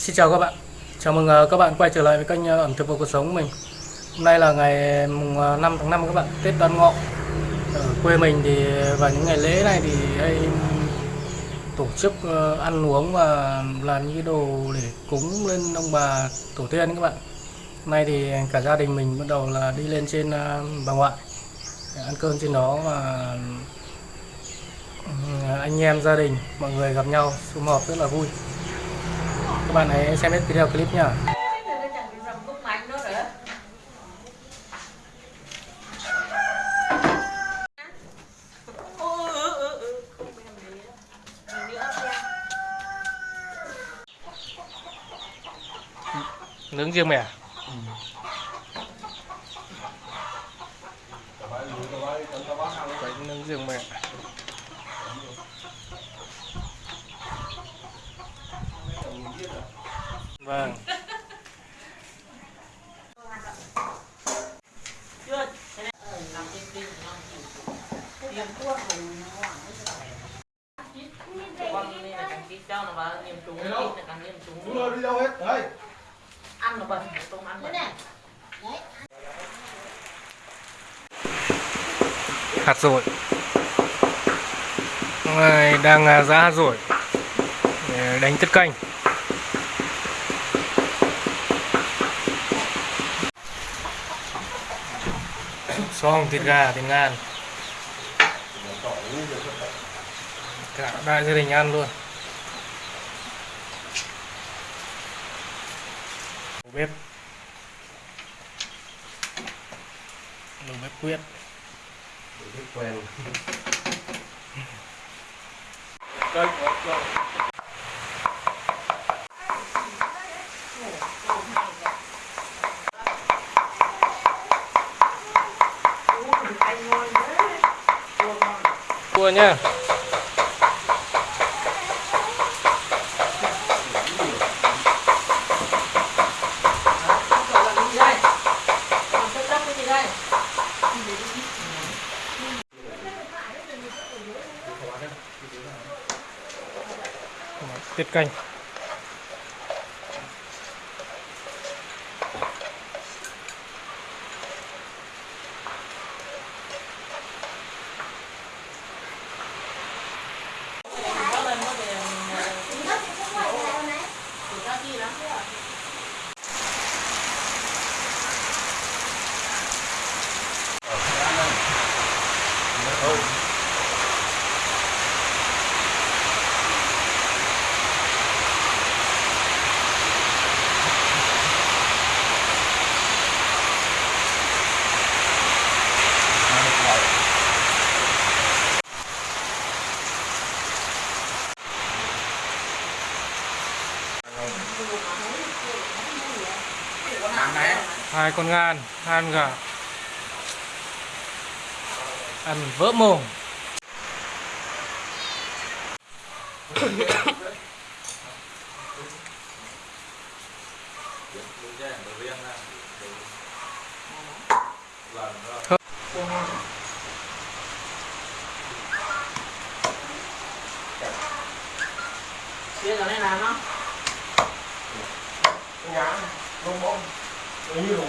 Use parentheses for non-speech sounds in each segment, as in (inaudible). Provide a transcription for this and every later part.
Xin chào các bạn. Chào mừng ờ, các bạn quay trở lại với kênh ờ, ẩm thực và cuộc sống của mình. Hôm nay là ngày ừ, mùng 5 tháng 5 các bạn, Tết Đoan Ngọ. Ở quê mình thì vào những ngày lễ này thì hay tổ chức ờ, ăn uống và làm những cái đồ để cúng lên ông bà tổ tiên các bạn. Hôm nay thì cả gia đình mình bắt đầu là đi lên trên bà ngoại để ăn cơm trên đó và ừ, anh em gia đình, mọi người gặp nhau, sum họp rất là vui các bạn hãy xem hết video clip nhá nướng riêng mẹ à? Đấy, nướng riêng mẹ vâng chưa, cho nó vào nghiêm trúng, kỹ là càng nghiêm Chúng trúng. tôi đi đâu hết? đấy Ăn nó bẩn, tôm ăn bẩn. hạt rồi này đang à, giá hạt dổi để đánh tất canh xong thịt gà thịt ngan cả đại gia đình ăn luôn. Đầu bếp. Đầu bếp quyết. Biết quen. (laughs) cua nhá tiết canh. Hai con ngan hai con gà ăn vỡ mồm Biết rồi nên làm nó. Nhá. Bông bông. Như đủ.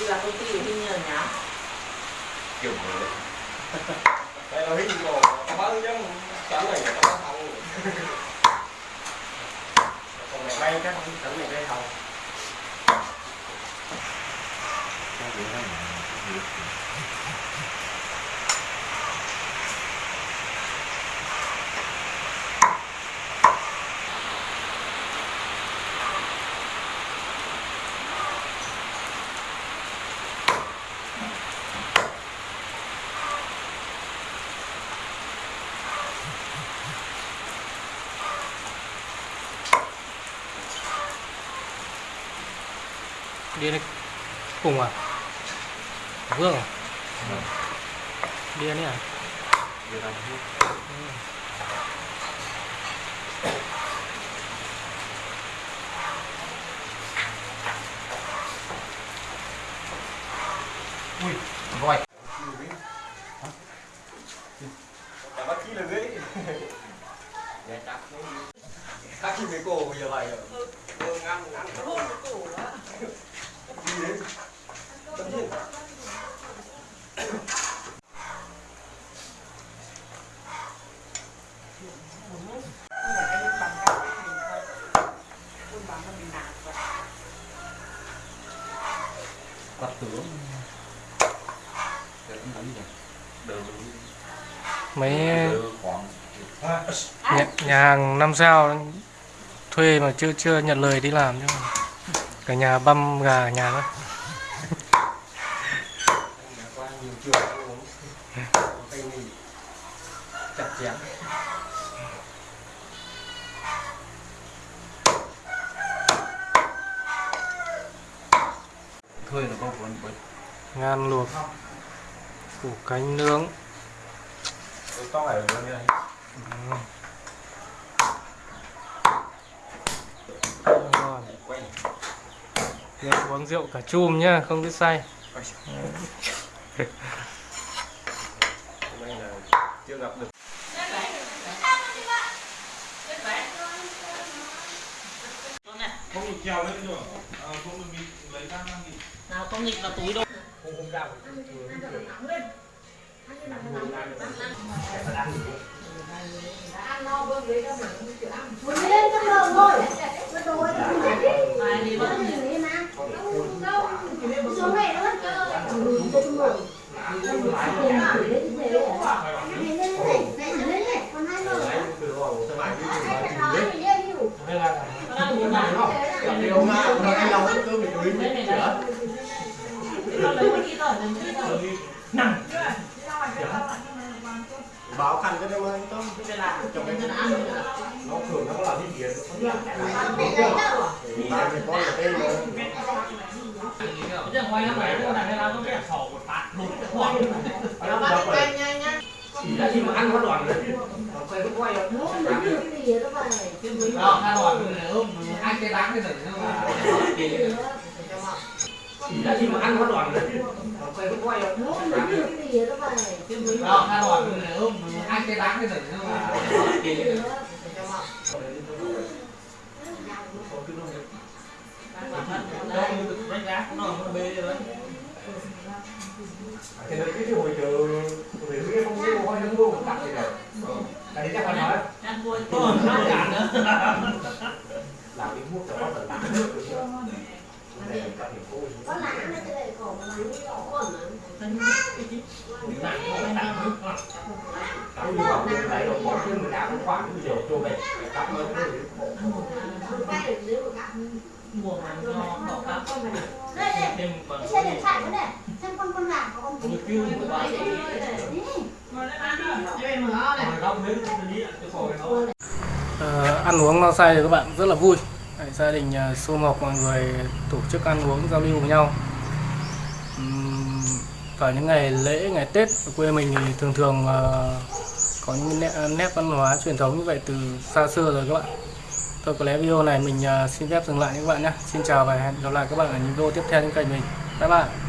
Đi là công ty đi nhờ nhá. Kiểu mới. Đây là hình đồ có bao nhiêu chắn này là bao thằng. Còn ngày may chắc không sáng này đây hầu. Đi đây cùng à vương à đi này à Ui, voi. Chả bắt chi là ghế. Dạ chắc. Các chị mấy cô bây giờ vậy rồi. Ừ, ngăn ngăn. Đi đến. Tất nhiên. quạt tướng mấy khoảng nhà, nhà hàng năm sao thuê mà chưa chưa nhận lời đi làm chứ cả nhà băm gà ở nhà đó. Thuê là có vốn vốn ngan luộc. Củ cánh nướng. To này rồi đây. ngon Quay. Rượu uống rượu cả chum nhá không biết say chưa gặp được không được trèo lên được à, không được bị lấy ra nào không nghịch vào túi đâu lên trong đầu thôi mất xuống này nữa còn hai người Đấy, từ hồi sơ mãi đi từ hai bà cái chị đó đấy. thì dễ hiểu đang muốn làm Gặp đi ông ạ, nó anh lòng cũng cứ bị đuối đây này chữa. này con lấy một ít rồi đừng đi rồi Báo khăn cho em ơi, làm Chồng em ăn nó thường nó có thể lấy đâu Thì em thì con là tên mà. giờ ngoài năm này nó đặt ra có cái sổ một phát lụt cái khoảng nó bắt nhanh nhanh nhá Chỉ là gì mà ăn nó đoàn rồi. Nó quay nó quay rồi. nó cái gì đó vậy đó hai đoạn ôm hai cái đáng cái Chỉ là gì mà ăn nó đoàn. Nó quay quay. Nó như cái gì đó đó hai đoạn ôm hai cái đáng cái đỉnh đánh giá nó bê rồi Thì nó cái hồi Ờ, ăn uống no say thì các bạn rất là vui gia đình à, uh, sum họp mọi người tổ chức ăn uống giao lưu với nhau. Vào những ngày lễ ngày tết ở quê mình thì thường thường à, có những nét, nét văn hóa truyền thống như vậy từ xa xưa rồi các bạn. Thôi có lẽ video này mình à, xin phép dừng lại các bạn nhé. Xin chào và hẹn gặp lại các bạn ở những video tiếp theo trên kênh mình. Bye bye.